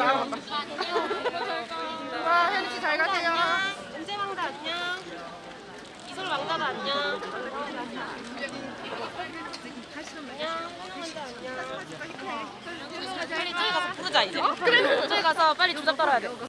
와 혜리 씨잘 가세요. 은재 왕자 안녕. 이솔 왕자도 안녕. 안녕. 왕자 안녕. 빨리 저희 가서 부르자 이제. 그래. 저희 가서 빨리 조잡 떨어야 돼.